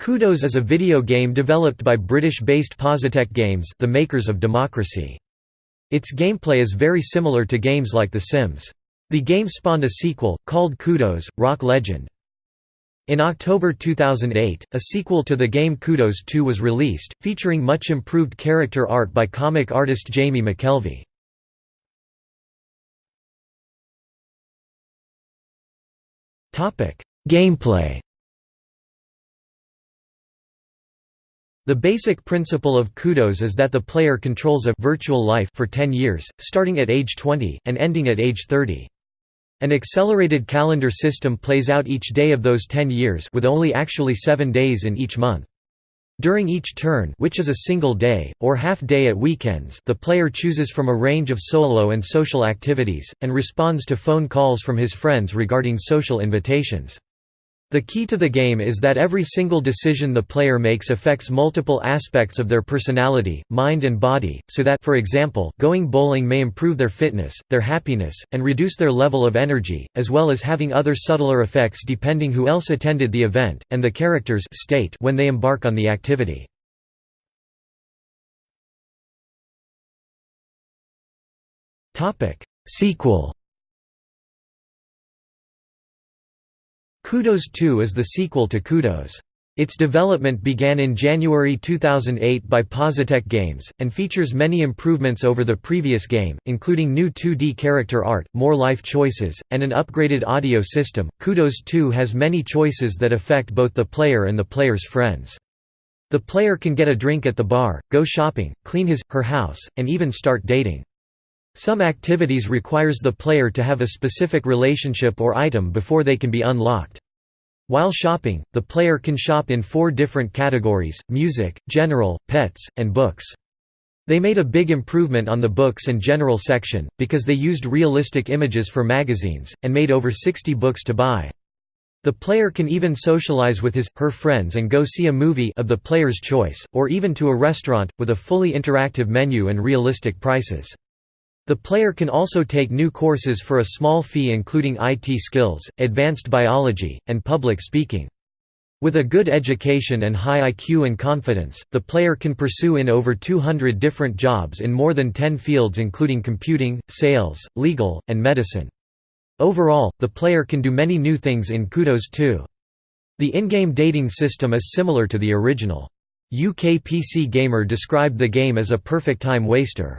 Kudos is a video game developed by British-based Positech Games the makers of Democracy. Its gameplay is very similar to games like The Sims. The game spawned a sequel, called Kudos, Rock Legend. In October 2008, a sequel to the game Kudos 2 was released, featuring much improved character art by comic artist Jamie McKelvie. Gameplay The basic principle of Kudos is that the player controls a virtual life for 10 years, starting at age 20, and ending at age 30. An accelerated calendar system plays out each day of those 10 years with only actually 7 days in each month. During each turn which is a single day, or half day at weekends the player chooses from a range of solo and social activities, and responds to phone calls from his friends regarding social invitations. The key to the game is that every single decision the player makes affects multiple aspects of their personality, mind and body, so that for example, going bowling may improve their fitness, their happiness, and reduce their level of energy, as well as having other subtler effects depending who else attended the event, and the character's state when they embark on the activity. Sequel Kudos 2 is the sequel to Kudos. Its development began in January 2008 by Positech Games, and features many improvements over the previous game, including new 2D character art, more life choices, and an upgraded audio system. Kudos 2 has many choices that affect both the player and the player's friends. The player can get a drink at the bar, go shopping, clean his, her house, and even start dating. Some activities requires the player to have a specific relationship or item before they can be unlocked. While shopping, the player can shop in four different categories, music, general, pets, and books. They made a big improvement on the books and general section, because they used realistic images for magazines, and made over 60 books to buy. The player can even socialize with his, her friends and go see a movie of the player's choice, or even to a restaurant, with a fully interactive menu and realistic prices. The player can also take new courses for a small fee including IT skills, advanced biology, and public speaking. With a good education and high IQ and confidence, the player can pursue in over 200 different jobs in more than 10 fields including computing, sales, legal, and medicine. Overall, the player can do many new things in Kudos 2. The in-game dating system is similar to the original. UK PC Gamer described the game as a perfect time waster.